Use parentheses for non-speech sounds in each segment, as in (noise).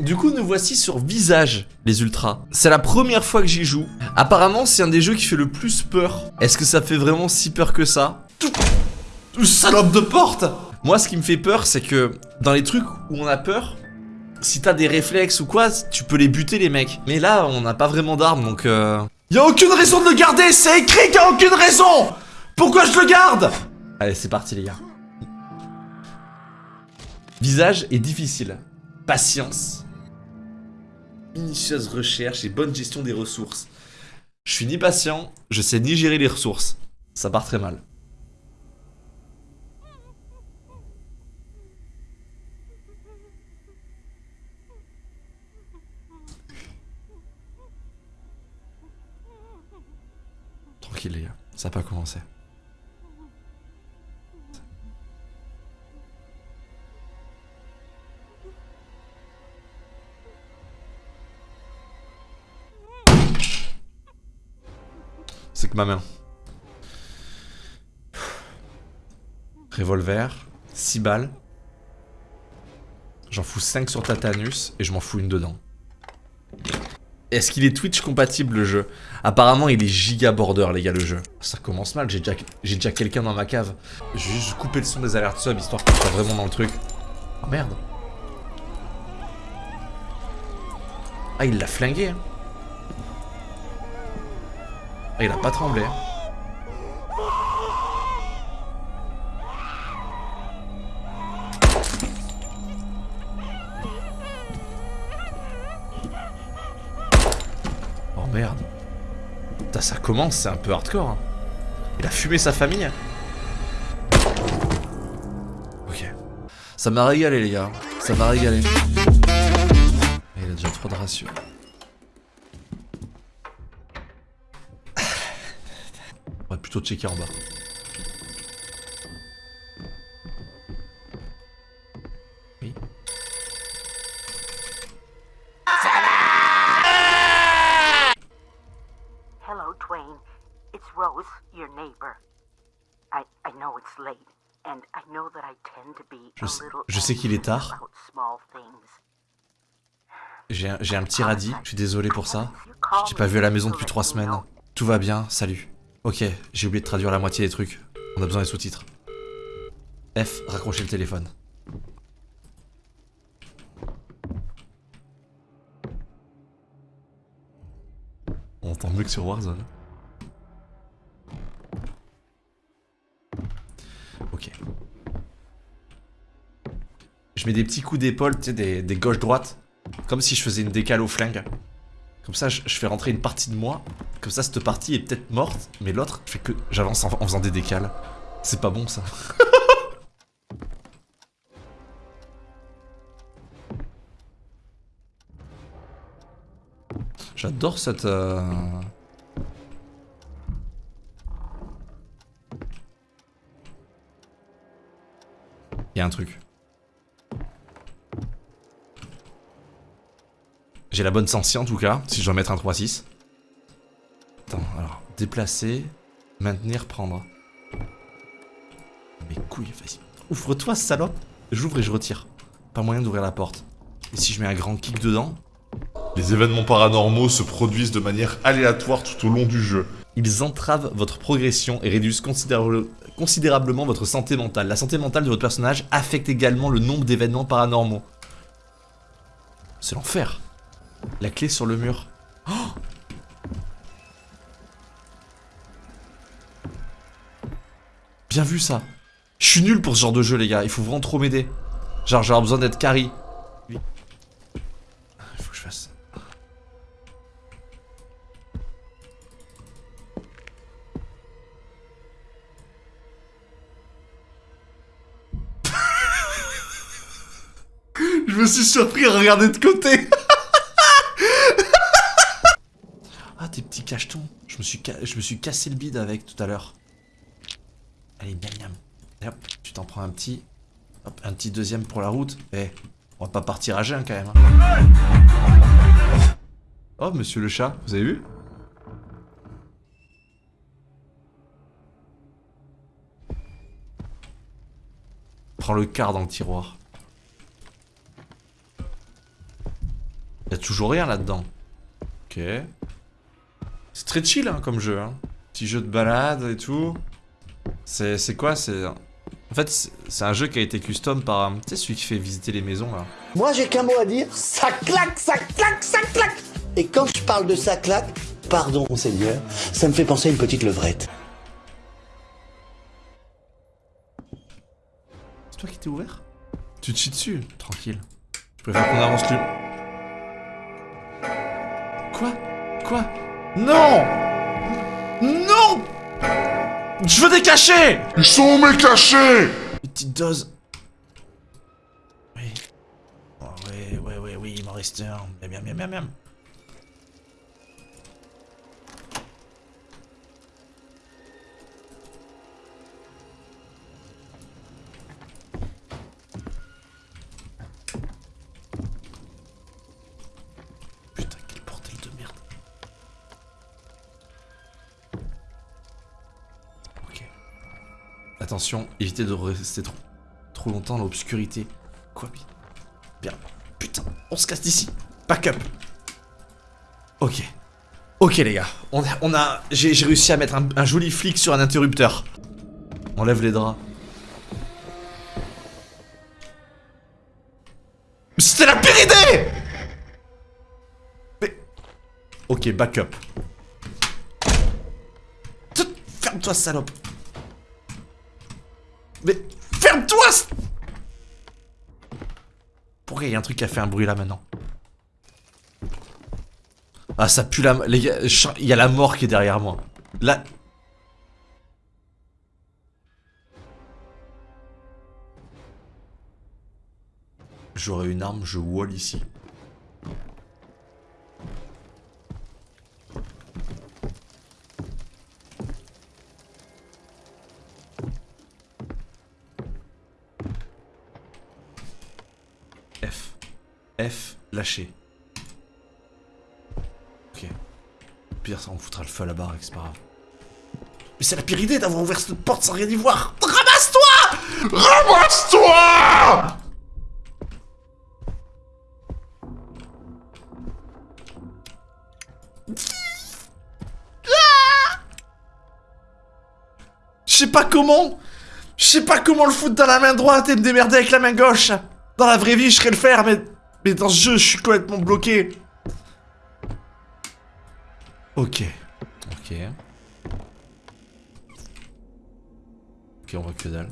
Du coup, nous voici sur Visage, les ultras. C'est la première fois que j'y joue. Apparemment, c'est un des jeux qui fait le plus peur. Est-ce que ça fait vraiment si peur que ça? Salope de porte Moi, ce qui me fait peur, c'est que dans les trucs où on a peur, si t'as des réflexes ou quoi, tu peux les buter les mecs. Mais là, on n'a pas vraiment d'armes, donc euh... Y'a aucune raison de le garder, c'est écrit qu'il y a aucune raison Pourquoi je le garde? Allez, c'est parti les gars. Visage est difficile. Patience. Minutieuse recherche et bonne gestion des ressources. Je suis ni patient, je sais ni gérer les ressources. Ça part très mal. Tranquille les gars, ça n'a pas commencé. Ma main. Revolver, 6 balles. J'en fous 5 sur Tatanus et je m'en fous une dedans. Est-ce qu'il est Twitch compatible le jeu? Apparemment il est giga border les gars le jeu. Ça commence mal, j'ai déjà, déjà quelqu'un dans ma cave. Je vais juste couper le son des alertes sub histoire qu'on soit vraiment dans le truc. Oh merde. Ah il l'a flingué hein. Ah il a pas tremblé hein. Oh merde. Putain, ça commence, c'est un peu hardcore. hein. Il a fumé sa famille. Ok. Ça m'a régalé, les gars. Ça m'a régalé. Il a déjà trop de ratio. On va plutôt checker en bas. Oui. Hello, Twain. It's Rose, your neighbor. I I know it's late, and I know that I tend to be Je a sais- little je sais qu'il est tard. J'ai un, j'ai un petit radis, je suis désolé pour ça. Je t'ai pas vu à la maison depuis trois semaines. Tout va bien, salut. Ok, j'ai oublié de traduire la moitié des trucs. On a besoin des sous-titres. F, raccrocher le téléphone. On entend mieux que sur Warzone. Ok. Je mets des petits coups d'épaule, tu sais, des, des gauches-droites. Comme si je faisais une décale au flingue. Comme ça, je, fais rentrer une partie de moi. Comme ça, cette partie est peut-être morte, mais l'autre, je fais que j'avance en, en faisant des décales. C'est pas bon, ça. (laughs) J'adore cette... euh, Il y a un truc. J'ai la bonne sensi en tout cas, si je dois mettre un 3-6. Attends, alors, déplacer, maintenir, prendre. Mes couilles, vas-y. Ouvre-toi, salope J'ouvre et je retire. Pas moyen d'ouvrir la porte. Et si je mets un grand kick dedans? Les événements paranormaux se produisent de manière aléatoire tout au long du jeu. Ils entravent votre progression et réduisent considérable- considérablement votre santé mentale. La santé mentale de votre personnage affecte également le nombre d'événements paranormaux. C'est l'enfer. La clé sur le mur. Oh Bien vu ça. Je suis nul pour ce genre de jeu les gars, il faut vraiment trop m'aider. Genre j'aurais besoin d'être carry. Il faut que je fasse... (laughs) Je me suis surpris à regarder de côté. (laughs) Cachetons. Je me suis, je me suis cassé le bide avec tout à l'heure. Allez, miam miam. Hop, tu t'en prends un petit. Hop, un petit deuxième pour la route. Eh, on va pas partir à jeun quand même. hein. Oh, monsieur le chat, vous avez vu? Prends le quart dans le tiroir. Y a toujours rien là-dedans. Ok. C'est très chill hein, comme jeu. Hein. Petit jeu de balade et tout. C'est c'est quoi C'est en fait c'est- un jeu qui a été custom par tu sais celui qui fait visiter les maisons là. Moi, j'ai qu'un mot à dire, ça claque, ça claque, ça claque Et quand je parle de ça claque, pardon, Seigneur, ça me fait penser à une petite levrette. C'est toi qui t'es ouvert? Tu te chies dessus Tranquille. Je préfère qu'on avance plus. Quoi? Quoi? Non Non Je veux des cachets Ils sont où mes cachets petite dose. Oui. Oh, oui, oui, oui, oui, il m'en reste un. Miam, miam, miam, miam, miam. Attention, évitez de rester trop, trop longtemps dans l'obscurité. Quoi, bi- Bien. Putain, on se casse d'ici. Back up. Ok. Ok, les gars. On a. on J'ai réussi à mettre un, joli flic sur un interrupteur. Enlève les draps. C'était la pire idée Mais. Ok, back up. Ferme-toi, salope. Mais ferme-toi Pourquoi il y a un truc qui a fait un bruit là maintenant? Ah ça pue la... Les il y a la mort qui est derrière moi. Là... J'aurais une arme, je wall ici. F. F, lâché. Ok. Pire, ça on foutra le feu à la barre, c'est pas grave. Mais c'est la pire idée d'avoir ouvert cette porte sans rien y voir Ramasse-toi Ramasse-toi Je sais pas comment Je sais pas comment le foutre dans la main droite et me démerder avec la main gauche Dans la vraie vie, je serais le faire, mais... Mais dans ce jeu, je suis complètement bloqué. Ok. Ok. Ok, on voit que dalle.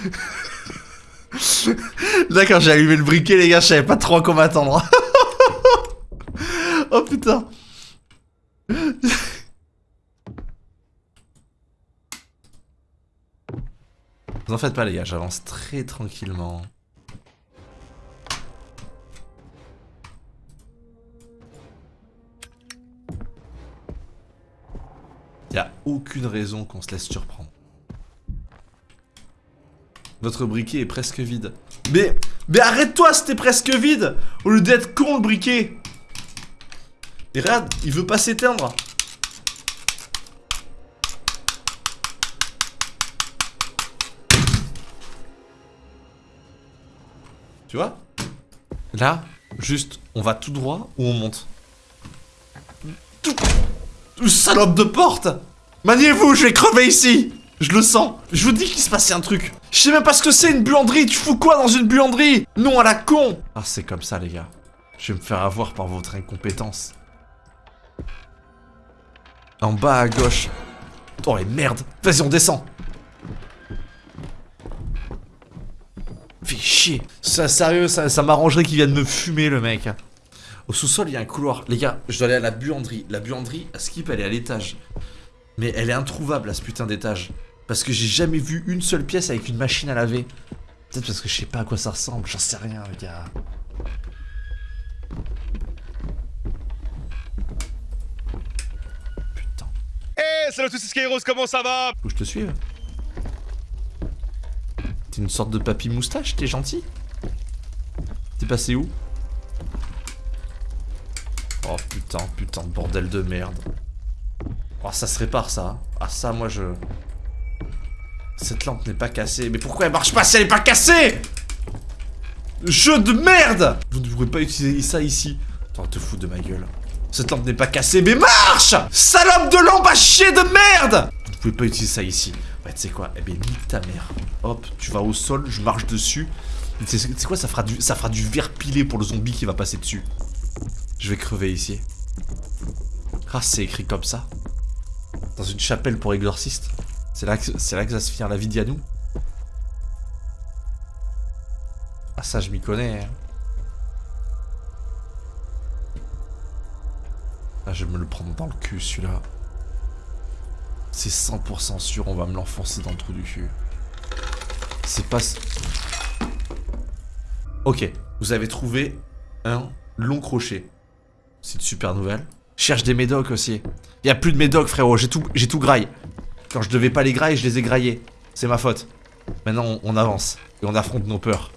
(laughs) D'accord, j'ai allumé le briquet, les gars, je savais pas trop à quoi m'attendre. (laughs) oh putain. Vous en faites pas, les gars, j'avance très tranquillement. Y a aucune raison qu'on se laisse surprendre. Votre briquet est presque vide. Mais, mais arrête-toi, c'était presque vide Au lieu d'être con, le briquet Et regarde, il veut pas s'éteindre. Tu vois? Là, juste, on va tout droit ou on monte? Salope de porte! Maniez-vous, je vais crever ici! Je le sens. Je vous dis qu'il se passait un truc. Je sais même pas ce que c'est une buanderie. Tu fous quoi dans une buanderie? Non à la con! Ah c'est comme ça les gars. Je vais me faire avoir par votre incompétence En bas à gauche. Oh les merdes. Vas-y on descend. Fais chier. Ça sérieux, ça, m'arrangerait qu'il vienne me fumer le mec. Au sous-sol il y a un couloir. Les gars, je dois aller à la buanderie. La buanderie, à Skip elle est à l'étage. Mais elle est introuvable à ce putain d'étage. Parce que j'ai jamais vu une seule pièce avec une machine à laver. Peut-être parce que je sais pas à quoi ça ressemble, j'en sais rien les gars. Salut à tous, c'est Skyros, comment ça va Faut que je te suive. T'es une sorte de papy moustache, t'es gentil T'es passé où Oh putain, putain de bordel de merde. Oh, ça se répare, ça. Ah, ça, moi, je... Cette lampe n'est pas cassée. Mais pourquoi elle marche pas si elle est pas cassée? Jeu de merde Vous ne pourrez pas utiliser ça ici. Attends, te fous de ma gueule. Cette lampe n'est pas cassée, mais marche Salope de lampe à chier de merde Vous pouvez pas utiliser ça ici. Ouais, tu sais quoi? Eh bien, nique ta mère. Hop, tu vas au sol, je marche dessus. Sais quoi? Ça fera, du, ça verre pilé pour le zombie qui va passer dessus. Je vais crever ici. Ah, c'est écrit comme ça. Dans une chapelle pour exorciste. C'est là, que- c'est là que va se finir la vie d'Yanou. Ah, ça, je m'y connais. hein. Ah, je vais me le prendre dans le cul, celui-là. C'est 100% sûr, on va me l'enfoncer dans le trou du cul. C'est pas... Ok, vous avez trouvé un long crochet. C'est une super nouvelle. Cherche des médocs aussi. Il a plus de médocs, frérot. J'ai tout, tout graille. Quand je devais pas les grailler, je les ai graillés. C'est ma faute. Maintenant, on, on avance. Et on affronte nos peurs.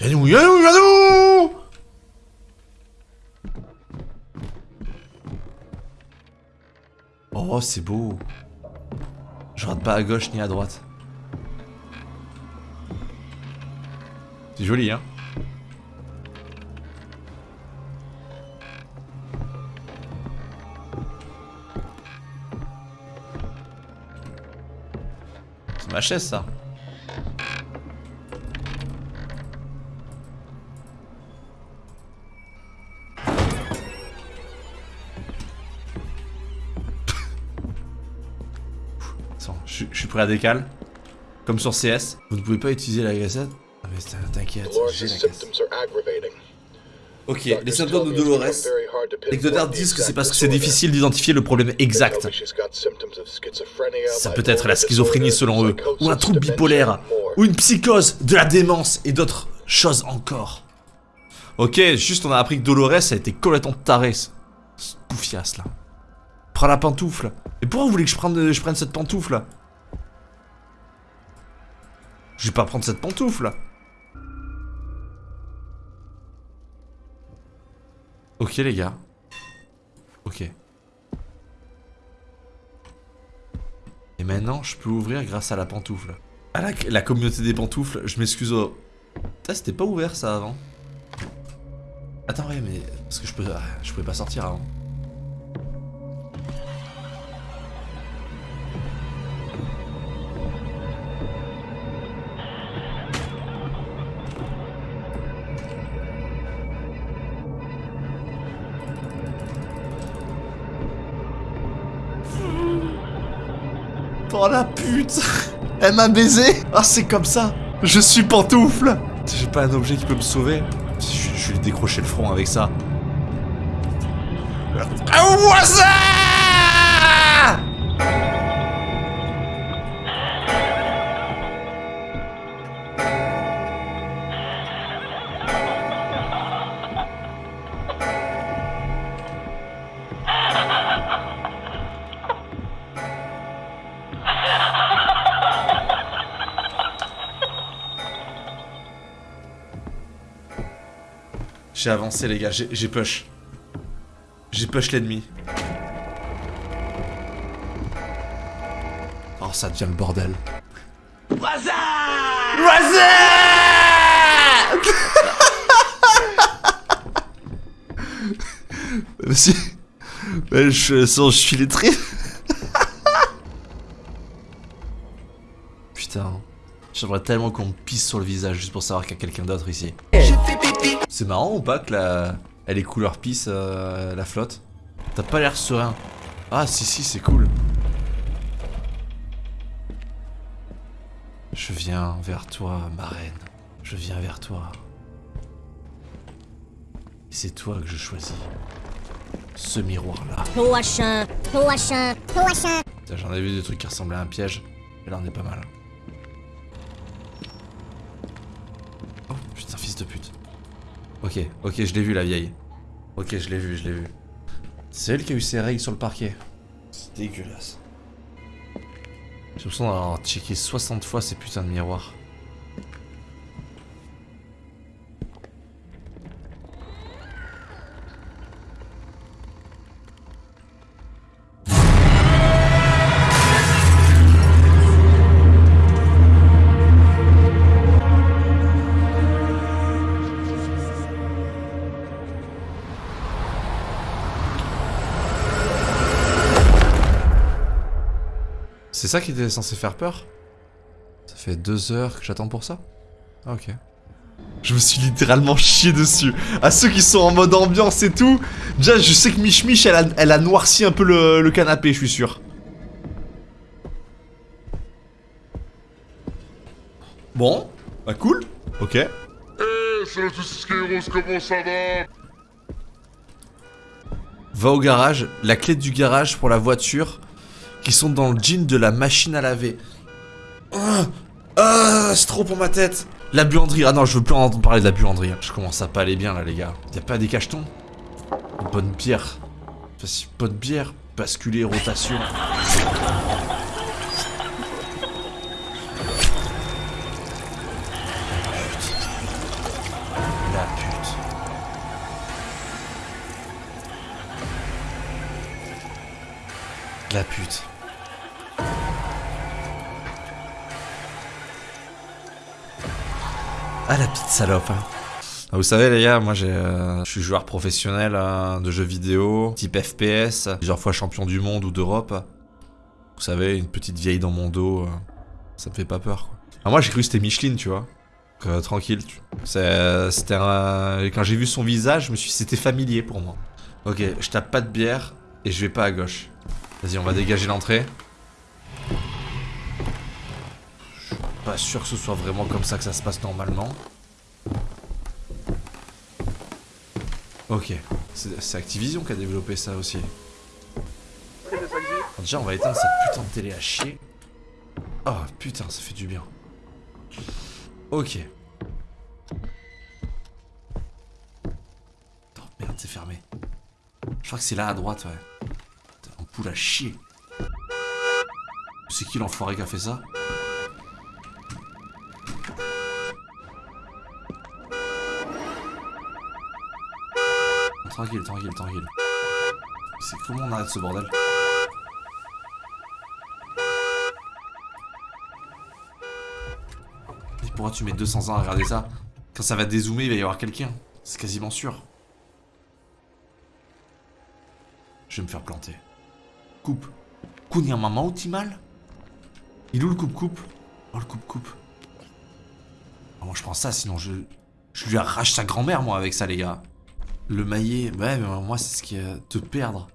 Yanou, Yanou, Yanou Oh, c'est beau. Je rate pas à gauche ni à droite. C'est joli, hein C'est ma chaise, ça. Je, je suis prêt à décal. Comme sur CS. Vous ne pouvez pas utiliser la cassette Ah mais t'in- t'inquiète, la. Ok, les symptômes de Dolores. Les docteurs disent que c'est parce que c'est difficile d'identifier le problème exact. Ça peut être la schizophrénie selon eux, ou un trouble bipolaire, ou une psychose, de la démence et d'autres choses encore. Ok, juste on a appris que Dolores a été complètement taré, ce ce poufias là. Prends la pantoufle. Et pourquoi vous voulez que je prenne, je prenne cette pantoufle? Je vais pas prendre cette pantoufle. Ok les gars. Ok. Et maintenant, je peux ouvrir grâce à la pantoufle. À la, la communauté des pantoufles, je m'excuse au... Putain, c'était pas ouvert ça avant. Attends, ouais, mais... Parce que ah, Je pouvais pas sortir avant. Oh la pute. Elle m'a baisé. Ah c'est comme ça. Je suis pantoufle. J'ai pas un objet qui peut me sauver. Je, je vais lui décrocher le front avec ça. Un J'ai avancé les gars, j'ai push. J'ai push l'ennemi. Oh ça devient le bordel. Voisin Vas-y. Ouais, je, sans, je suis lettré. (laughs) Putain. J'aimerais tellement qu'on me pisse sur le visage juste pour savoir qu'il y a quelqu'un d'autre ici. C'est marrant ou pas que la... Elle est couleur pisse, euh, la flotte? T'as pas l'air serein. Ah si si, c'est cool. Je viens vers toi, ma reine. Je viens vers toi. Et c'est toi que je choisis. Ce miroir-là. J'en ai vu des trucs qui ressemblaient à un piège. Mais là, on est pas mal. Ok, ok, je l'ai vu, la vieille. Ok, je l'ai vu, je l'ai vu. C'est elle qui a eu ses règles sur le parquet. C'est dégueulasse. J'ai l'impression d'avoir checké 60 fois ces putains de miroirs. C'est ça qui était censé faire peur Ça fait deux heures que j'attends pour ça Ah, ok. Je me suis littéralement chié dessus. À ceux qui sont en mode ambiance et tout, déjà je sais que Mich Mich elle a, elle a noirci un peu le, le canapé, je suis sûr. Bon, bah cool, ok. Eh, c'est le Toxic Heroes, comment ça va? Va au garage, la clé du garage pour la voiture, qui sont dans le jean de la machine à laver. Ah, ah, c'est trop pour ma tête. La buanderie, ah non, je veux plus entendre parler de la buanderie. Je commence à pas aller bien là, les gars. Y a pas des cachetons? Bonne bière. Vas-y, bonne bière. Basculer, rotation. La pute. Ah la petite salope. hein. Ah, Vous savez les gars, moi euh, je suis joueur professionnel euh, de jeux vidéo, type FPS, plusieurs fois champion du monde ou d'Europe. Vous savez, une petite vieille dans mon dos, euh, ça me fait pas peur quoi. Ah, moi j'ai cru que c'était Micheline, tu vois. Donc, euh, tranquille. tu- c'était quand j'ai vu son visage, je me suis, c'était familier pour moi. Ok, je tape pas de bière et je vais pas à gauche. Vas-y, on va dégager l'entrée. Pas sûr que ce soit vraiment comme ça que ça se passe normalement. Ok, c'est Activision qui a développé ça aussi. Déjà, on va éteindre cette putain de télé à chier. Oh putain, ça fait du bien. Ok. Merde, c'est fermé. Je crois que c'est là à droite, ouais. Putain, un poule à chier. C'est qui l'enfoiré qui a fait ça? Tranquille, tranquille, tranquille. C'est comment on arrête ce bordel Et pourquoi tu mets 200 ans à regarder ça Quand ça va dézoomer, il va y avoir quelqu'un. C'est quasiment sûr. Je vais me faire planter. Coupe. Kunya maman ou mal Il est où le coupe-coupe Oh le coupe-coupe. Ah, moi je prends ça, sinon je... Je lui arrache sa grand-mère moi avec ça les gars. Le maillet, ouais mais moi c'est ce qui est te perdre.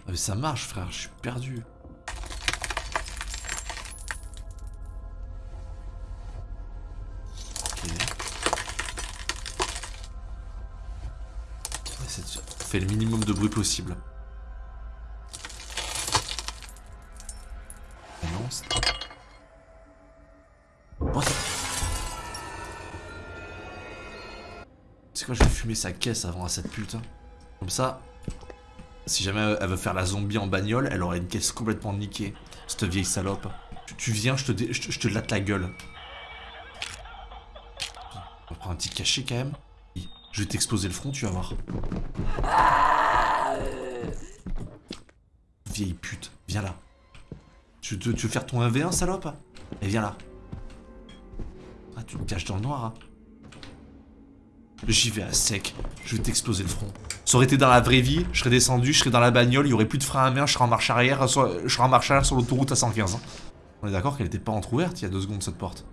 Ah, mais ça marche frère, je suis perdu. Ok. Faire le minimum de bruit possible. Fumer sa caisse avant à cette pute. hein. Comme ça, si jamais elle veut faire la zombie en bagnole, elle aurait une caisse complètement niquée. Cette vieille salope. Tu, viens, je te, dé- je, te- te latte la gueule. On va prendre un petit cachet quand même. Je vais t'exploser le front, tu vas voir. Vieille pute, viens là. Tu, tu- veux faire ton 1v1, salope? Et viens là. Ah, tu me caches dans le noir, hein. J'y vais à sec, je vais t'exploser le front. Ça aurait été dans la vraie vie, je serais descendu, je serais dans la bagnole, il y aurait plus de frein à main, je serais en marche arrière, sur- je serais en marche arrière sur l'autoroute à 115. hein. On est d'accord qu'elle était pas entrouverte il y a deux secondes cette porte.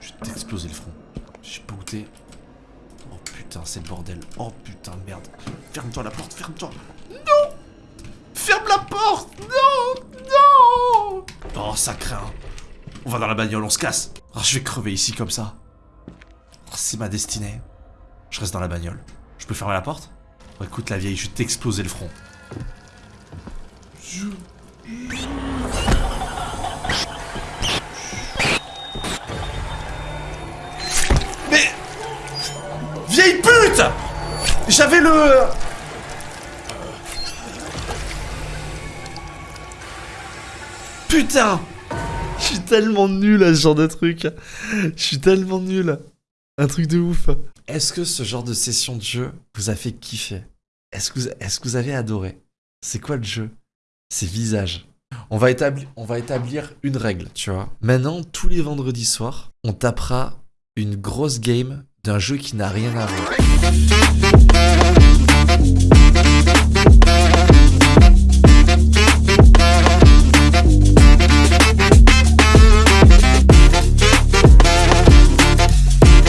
Je vais t'exploser le front. Je sais pas t'es. Oh putain, c'est le bordel. Oh putain, merde. Ferme-toi la porte, ferme-toi. Non Ferme la porte Non Non Oh, ça craint. On va dans la bagnole, on se casse. Oh, je vais crever ici comme ça. Oh, c'est ma destinée. Je reste dans la bagnole. Je peux fermer la porte? Oh, Écoute la vieille, je vais t'exploser le front. Mais... Vieille pute J'avais le... Putain Je suis tellement nul à ce genre de truc. Je suis tellement nul. Un truc de ouf. Est-ce que ce genre de session de jeu vous a fait kiffer? Est-ce que, vous- avez adoré? C'est quoi le jeu? C'est visage. On va, on va établir une règle, tu vois. Maintenant, tous les vendredis soirs, on tapera une grosse game d'un jeu qui n'a rien à voir.